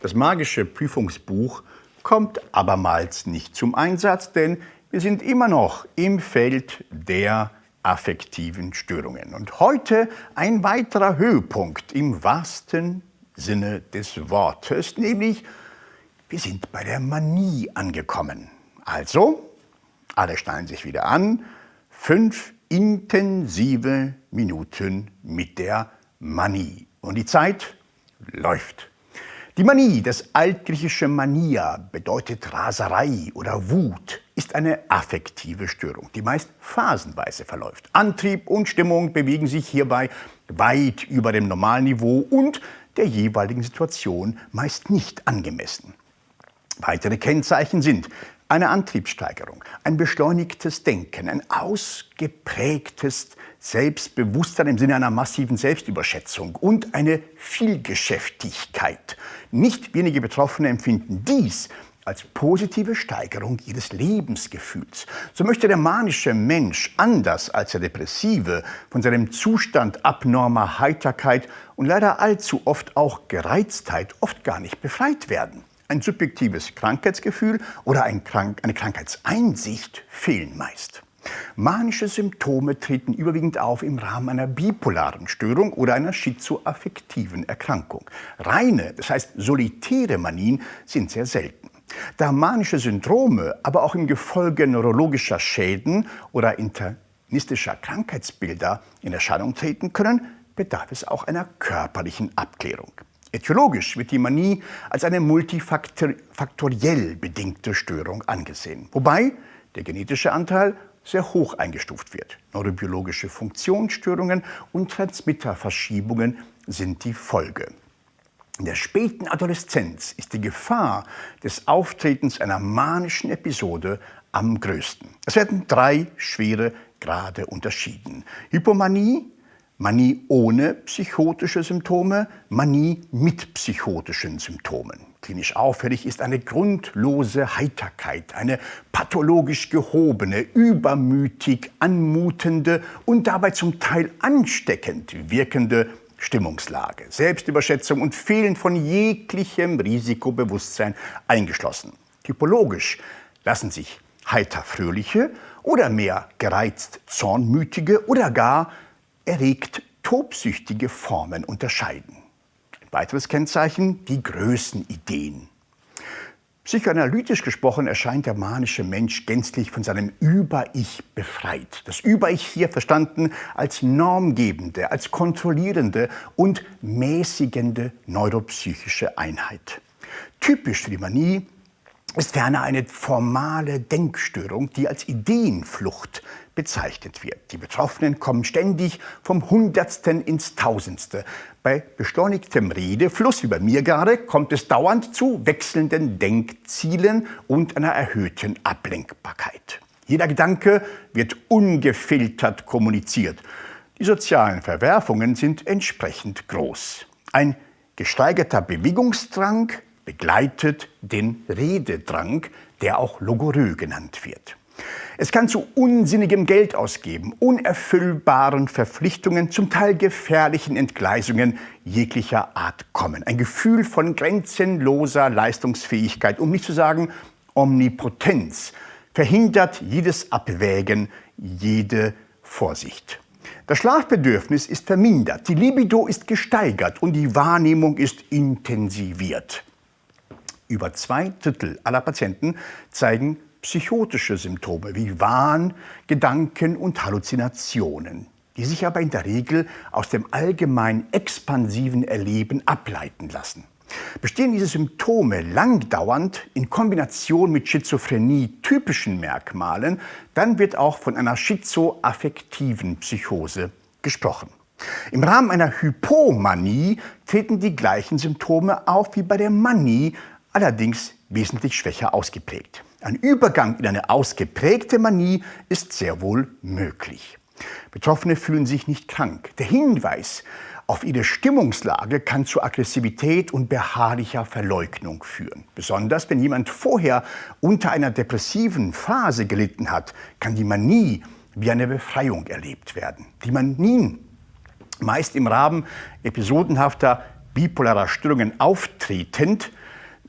Das magische Prüfungsbuch kommt abermals nicht zum Einsatz, denn wir sind immer noch im Feld der affektiven Störungen. Und heute ein weiterer Höhepunkt im wahrsten Sinne des Wortes, nämlich wir sind bei der Manie angekommen. Also, alle schnallen sich wieder an, fünf intensive Minuten mit der Manie. Und die Zeit läuft. Die Manie, das altgriechische Mania, bedeutet Raserei oder Wut, ist eine affektive Störung, die meist phasenweise verläuft. Antrieb und Stimmung bewegen sich hierbei weit über dem Normalniveau und der jeweiligen Situation meist nicht angemessen. Weitere Kennzeichen sind eine Antriebssteigerung, ein beschleunigtes Denken, ein ausgeprägtes Selbstbewusstsein im Sinne einer massiven Selbstüberschätzung und eine Vielgeschäftigkeit. Nicht wenige Betroffene empfinden dies als positive Steigerung ihres Lebensgefühls. So möchte der manische Mensch, anders als der Depressive, von seinem Zustand abnormer Heiterkeit und leider allzu oft auch Gereiztheit oft gar nicht befreit werden. Ein subjektives Krankheitsgefühl oder ein Krank eine Krankheitseinsicht fehlen meist. Manische Symptome treten überwiegend auf im Rahmen einer bipolaren Störung oder einer schizoaffektiven Erkrankung. Reine, das heißt solitäre Manien sind sehr selten. Da manische Syndrome aber auch im Gefolge neurologischer Schäden oder internistischer Krankheitsbilder in Erscheinung treten können, bedarf es auch einer körperlichen Abklärung. Etiologisch wird die Manie als eine multifaktoriell bedingte Störung angesehen, wobei der genetische Anteil sehr hoch eingestuft wird. Neurobiologische Funktionsstörungen und Transmitterverschiebungen sind die Folge. In der späten Adoleszenz ist die Gefahr des Auftretens einer manischen Episode am größten. Es werden drei schwere Grade unterschieden. Hypomanie, Manie ohne psychotische Symptome, Manie mit psychotischen Symptomen. Klinisch auffällig ist eine grundlose Heiterkeit, eine pathologisch gehobene, übermütig anmutende und dabei zum Teil ansteckend wirkende Stimmungslage, Selbstüberschätzung und Fehlen von jeglichem Risikobewusstsein eingeschlossen. Typologisch lassen sich heiter fröhliche oder mehr gereizt zornmütige oder gar erregt tobsüchtige Formen unterscheiden. Ein weiteres Kennzeichen, die Größenideen. Psychoanalytisch gesprochen erscheint der manische Mensch gänzlich von seinem Über-Ich befreit. Das Über-Ich hier verstanden als normgebende, als kontrollierende und mäßigende neuropsychische Einheit. Typisch für die Manie ist ferner eine formale Denkstörung, die als Ideenflucht bezeichnet wird. Die Betroffenen kommen ständig vom Hundertsten ins Tausendste. Bei beschleunigtem Redefluss, wie bei mir gerade, kommt es dauernd zu wechselnden Denkzielen und einer erhöhten Ablenkbarkeit. Jeder Gedanke wird ungefiltert kommuniziert. Die sozialen Verwerfungen sind entsprechend groß. Ein gesteigerter Bewegungsdrang begleitet den Rededrang, der auch Logorö genannt wird. Es kann zu unsinnigem Geld ausgeben, unerfüllbaren Verpflichtungen, zum Teil gefährlichen Entgleisungen jeglicher Art kommen. Ein Gefühl von grenzenloser Leistungsfähigkeit, um nicht zu sagen Omnipotenz, verhindert jedes Abwägen, jede Vorsicht. Das Schlafbedürfnis ist vermindert, die Libido ist gesteigert und die Wahrnehmung ist intensiviert. Über zwei Drittel aller Patienten zeigen psychotische Symptome wie Wahn, Gedanken und Halluzinationen, die sich aber in der Regel aus dem allgemein expansiven Erleben ableiten lassen. Bestehen diese Symptome langdauernd in Kombination mit Schizophrenie-typischen Merkmalen, dann wird auch von einer schizoaffektiven Psychose gesprochen. Im Rahmen einer Hypomanie treten die gleichen Symptome auf wie bei der Manie, allerdings wesentlich schwächer ausgeprägt. Ein Übergang in eine ausgeprägte Manie ist sehr wohl möglich. Betroffene fühlen sich nicht krank. Der Hinweis auf ihre Stimmungslage kann zu Aggressivität und beharrlicher Verleugnung führen. Besonders wenn jemand vorher unter einer depressiven Phase gelitten hat, kann die Manie wie eine Befreiung erlebt werden. Die Manien, meist im Rahmen episodenhafter bipolarer Störungen auftretend,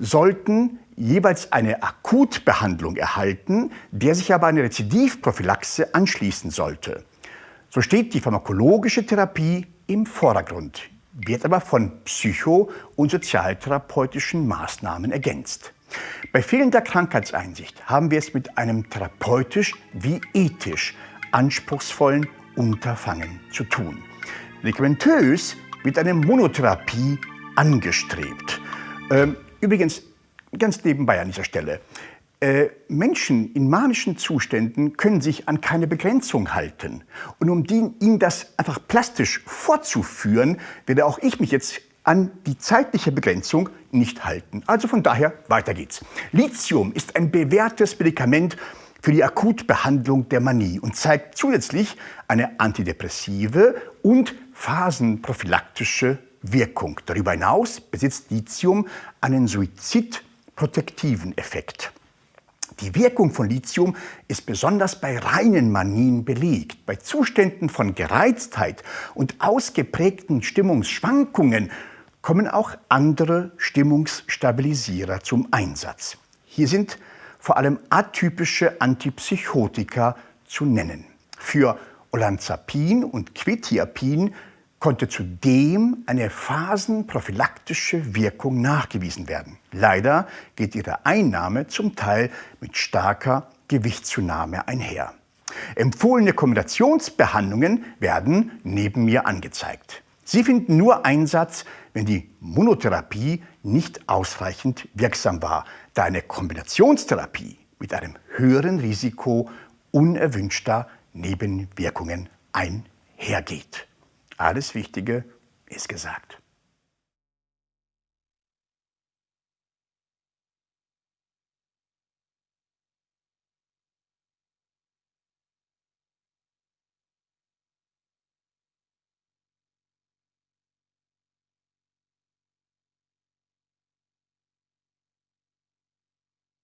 sollten jeweils eine Akutbehandlung erhalten, der sich aber eine Rezidivprophylaxe anschließen sollte. So steht die pharmakologische Therapie im Vordergrund, wird aber von psycho- und sozialtherapeutischen Maßnahmen ergänzt. Bei fehlender Krankheitseinsicht haben wir es mit einem therapeutisch wie ethisch anspruchsvollen Unterfangen zu tun. Medikamentös wird eine Monotherapie angestrebt. Ähm, übrigens, ganz nebenbei an dieser Stelle. Äh, Menschen in manischen Zuständen können sich an keine Begrenzung halten. Und um die, ihnen das einfach plastisch vorzuführen, werde auch ich mich jetzt an die zeitliche Begrenzung nicht halten. Also von daher, weiter geht's. Lithium ist ein bewährtes Medikament für die Akutbehandlung der Manie und zeigt zusätzlich eine antidepressive und phasenprophylaktische Wirkung. Darüber hinaus besitzt Lithium einen suizidprotektiven Effekt. Die Wirkung von Lithium ist besonders bei reinen Manien belegt. Bei Zuständen von Gereiztheit und ausgeprägten Stimmungsschwankungen kommen auch andere Stimmungsstabilisierer zum Einsatz. Hier sind vor allem atypische Antipsychotika zu nennen. Für Olanzapin und Quetiapin konnte zudem eine phasenprophylaktische Wirkung nachgewiesen werden. Leider geht ihre Einnahme zum Teil mit starker Gewichtszunahme einher. Empfohlene Kombinationsbehandlungen werden neben mir angezeigt. Sie finden nur Einsatz, wenn die Monotherapie nicht ausreichend wirksam war, da eine Kombinationstherapie mit einem höheren Risiko unerwünschter Nebenwirkungen einhergeht. Alles Wichtige ist gesagt.